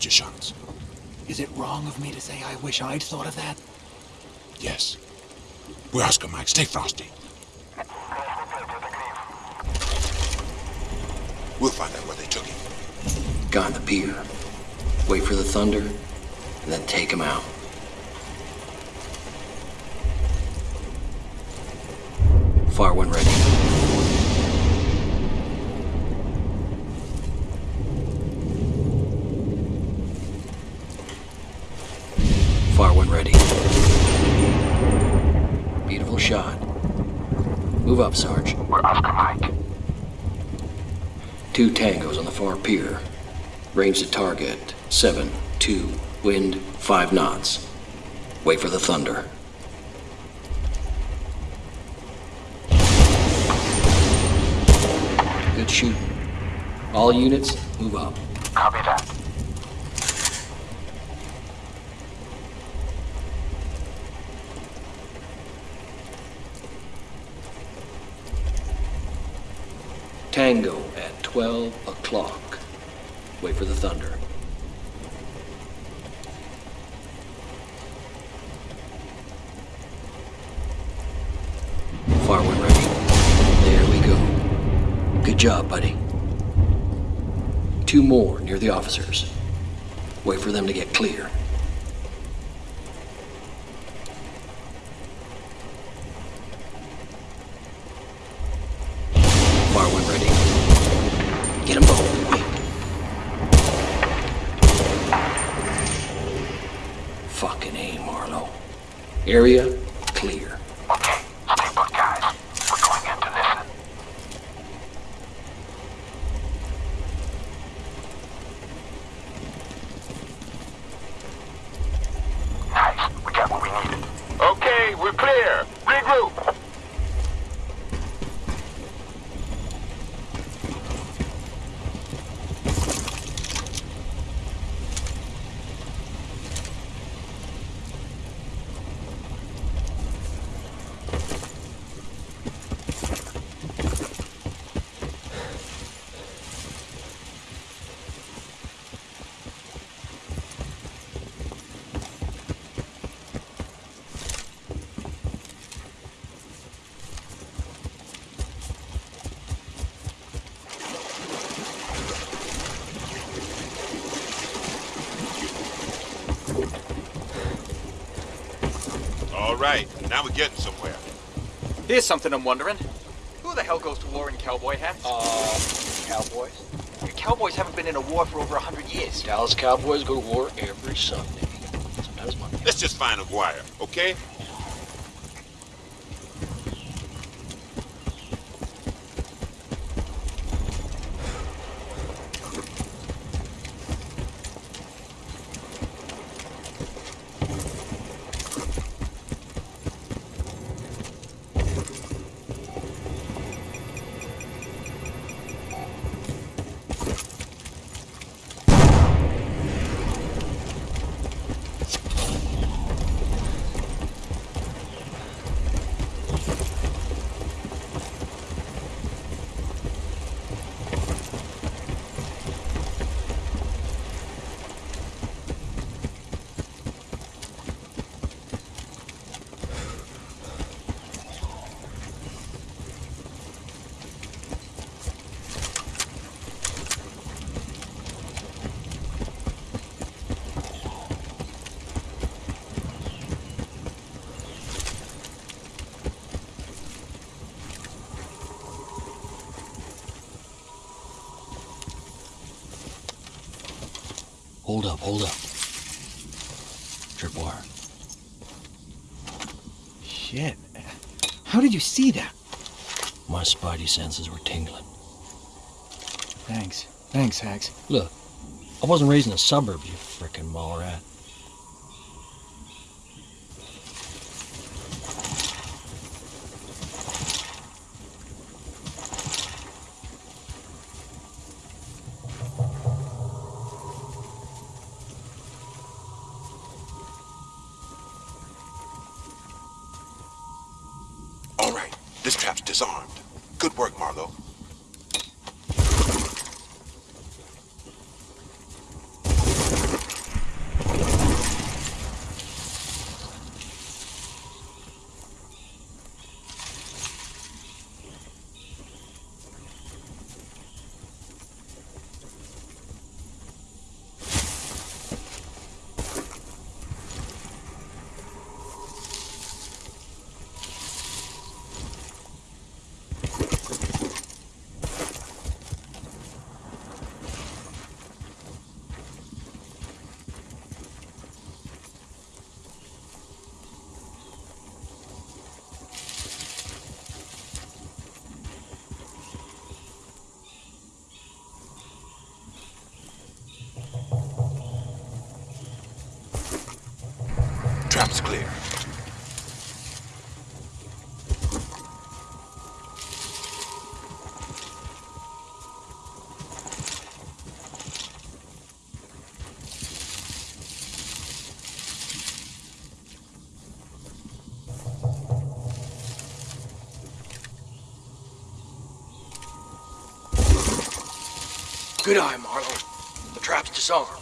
thunder your shots. Is it wrong of me to say I wish I'd thought of that? Yes. We're Oscar Mike. Stay frosty. We'll find out where they took him. Guy on the pier. Wait for the thunder, and then take him out. Two tangos on the far pier. Range to target. Seven, two, wind, five knots. Wait for the thunder. Good shooting. All units, move up. Copy that. Tango at 12 o'clock. Wait for the thunder. Far one ready. There we go. Good job, buddy. Two more near the officers. Wait for them to get clear. Far one ready. Get them both. Quick. Fucking A, Marlowe. Area clear. Okay, stay put, guys. We're going in to listen. Nice. We got what we needed. Okay, we're clear. Regroup. All right, now we're getting somewhere. Here's something I'm wondering. Who the hell goes to war in cowboy hats? Uh, Cowboys? Cowboys haven't been in a war for over a hundred years. Dallas Cowboys go to war every Sunday. Sometimes Monday. Let's just find Aguirre, okay? Hold up, hold up. Tripwire. Shit. How did you see that? My spidey senses were tingling. Thanks. Thanks, Hax. Look, I wasn't raised in the suburbs, you frickin' mall rat. Disarmed. Good work, Marlowe. Trap's clear. Good eye, Marlowe. The trap's disarmed.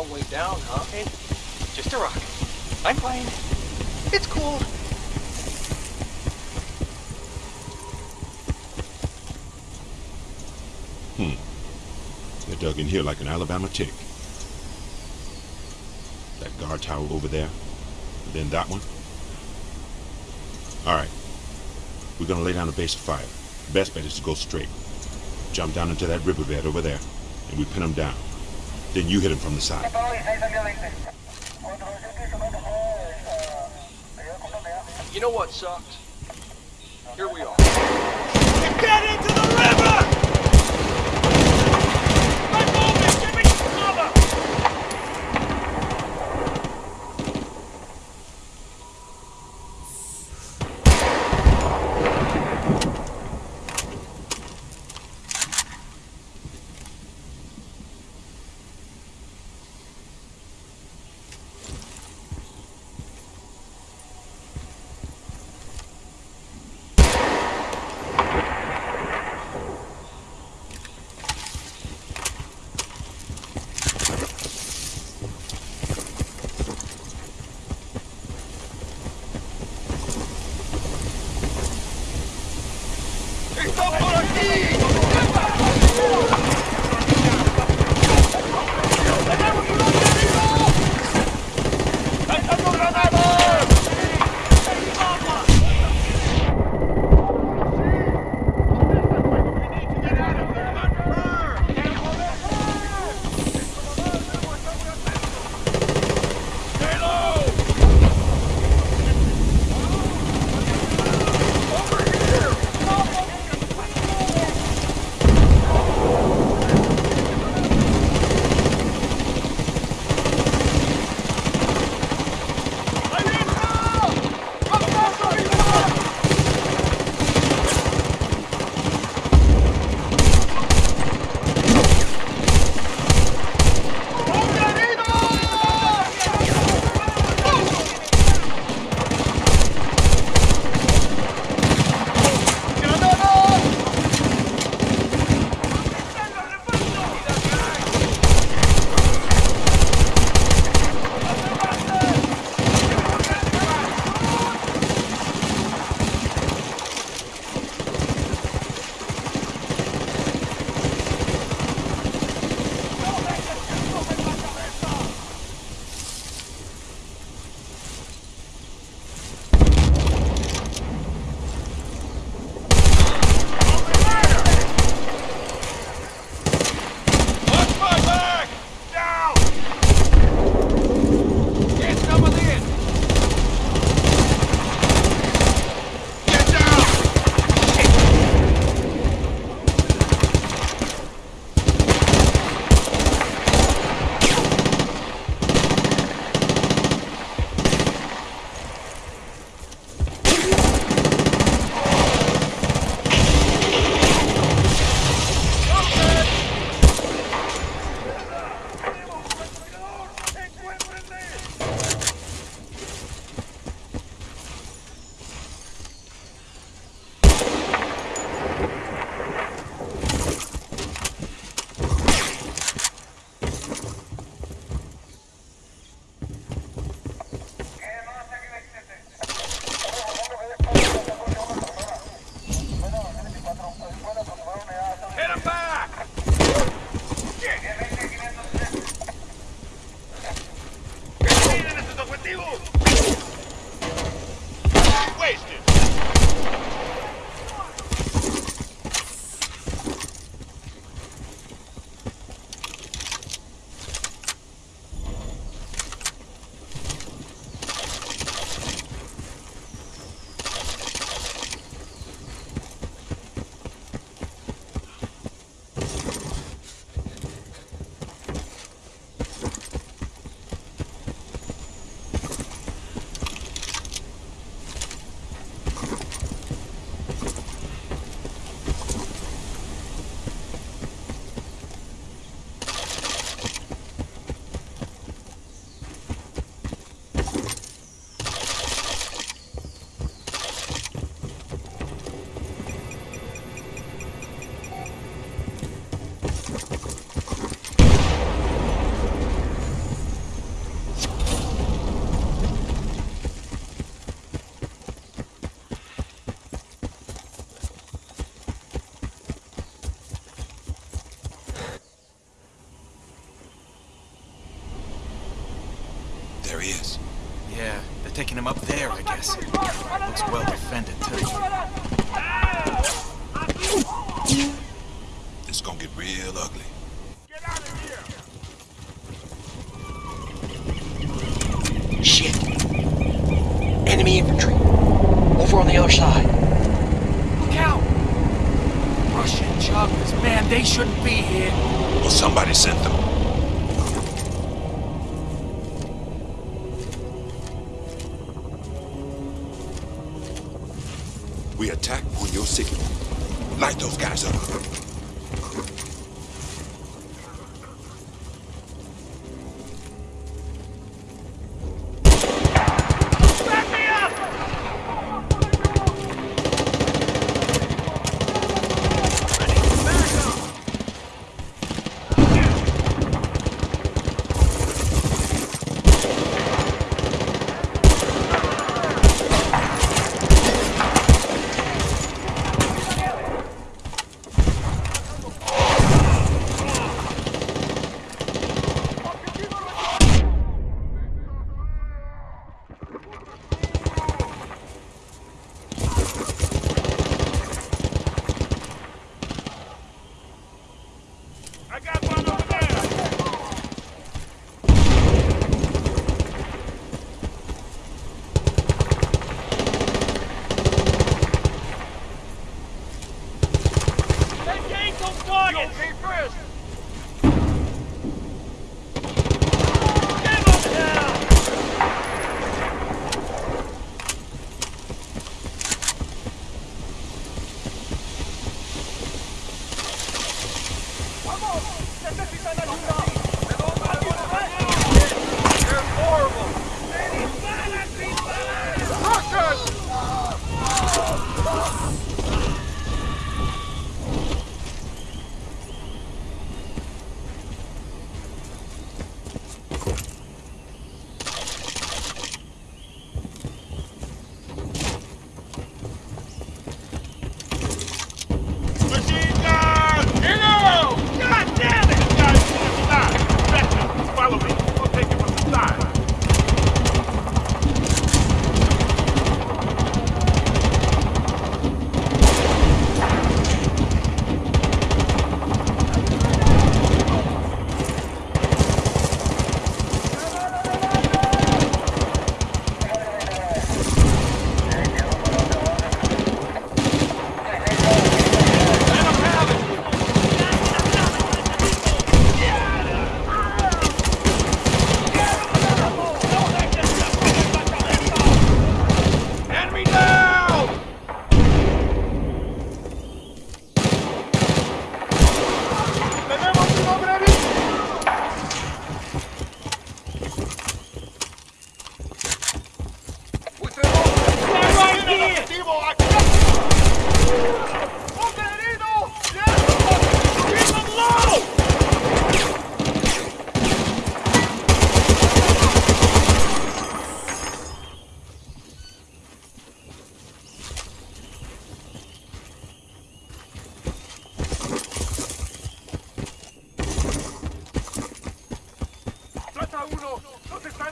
That's a way down, huh? Hey, just a rock. I'm fine. It's cool. Hmm. They're dug in here like an Alabama tick. That guard tower over there, and then that one. All right. We're gonna lay down a base of fire. Best bet is to go straight. Jump down into that riverbed over there, and we pin them down. Then you hit him from the side. You know what sucks? Here we are. Get into the river! There he is. Yeah, they're taking him up there, I guess. Looks well We attack on your signal. Light those guys up.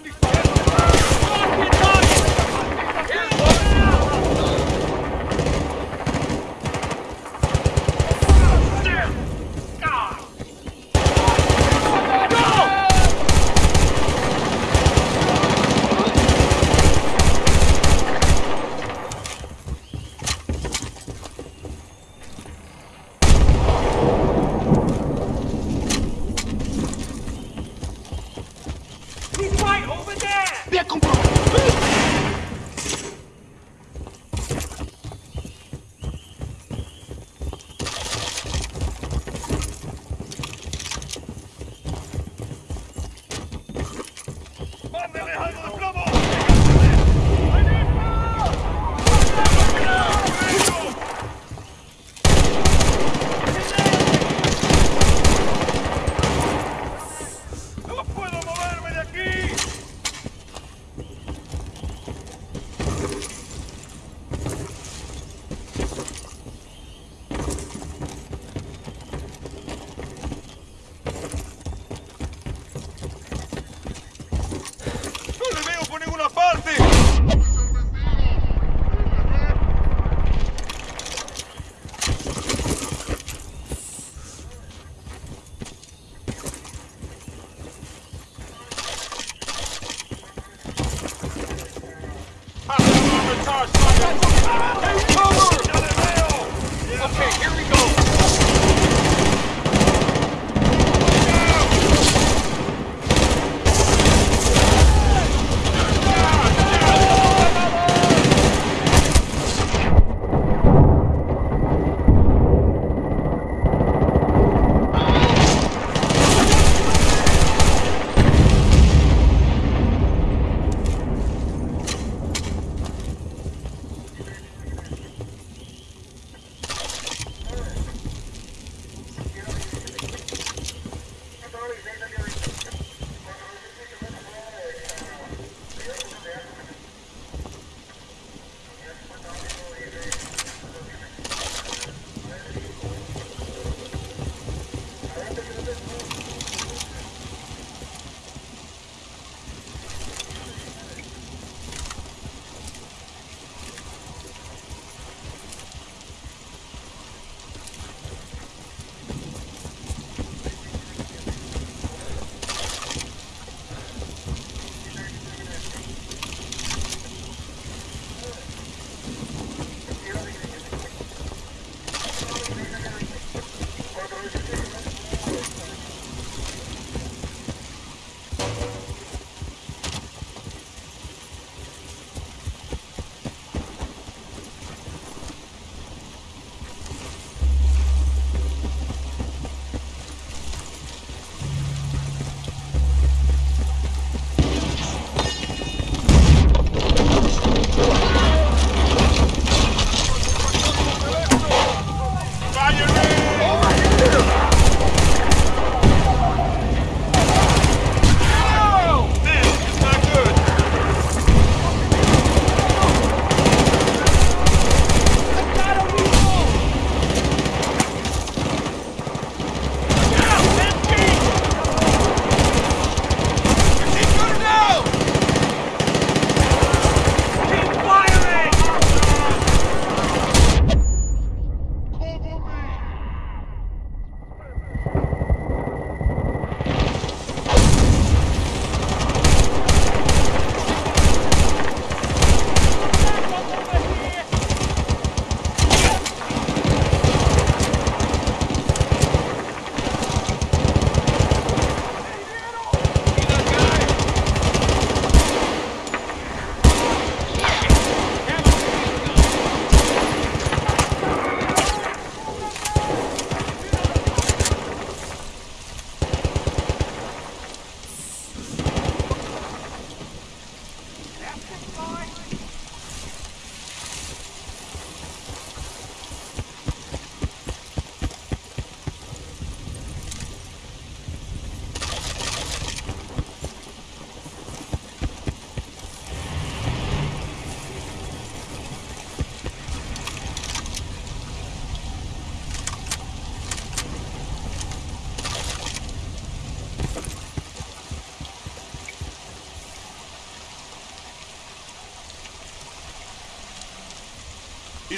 Enemy Hey,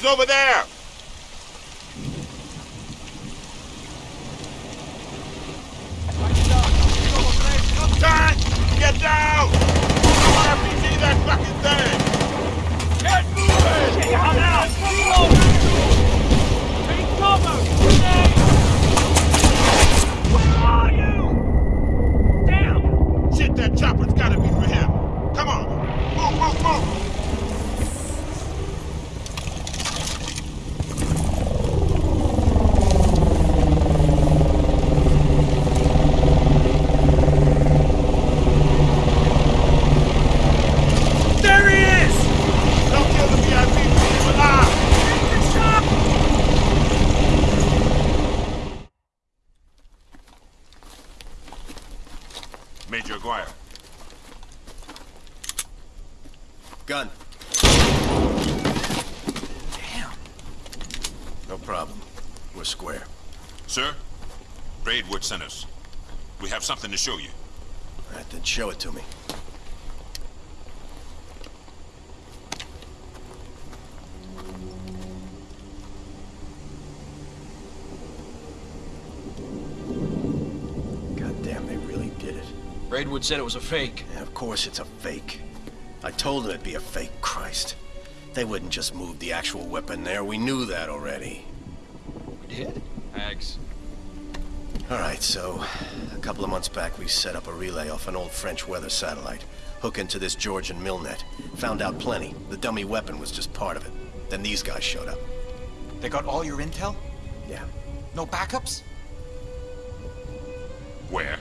He's over there! Turn! Get down! RPG that fucking thing! Get moving! Get out! Take cover! Grenade! Where are you? Down! Shit, that chopper's gotta be for him. Come on. Move, move, move. There he is! Don't kill the VIP. Leave him alive. Major Aguirre. Gun. Damn. No problem. We're square. Sir, Braidwood sent us. We have something to show you. All right, then show it to me. God damn, they really did it. Braidwood said it was a fake. Yeah, of course it's a fake. I told them it'd be a fake, Christ. They wouldn't just move the actual weapon there. We knew that already. We did? Thanks. All right, so a couple of months back, we set up a relay off an old French weather satellite. Hook into this Georgian Milnet. Found out plenty. The dummy weapon was just part of it. Then these guys showed up. They got all your intel? Yeah. No backups? Where?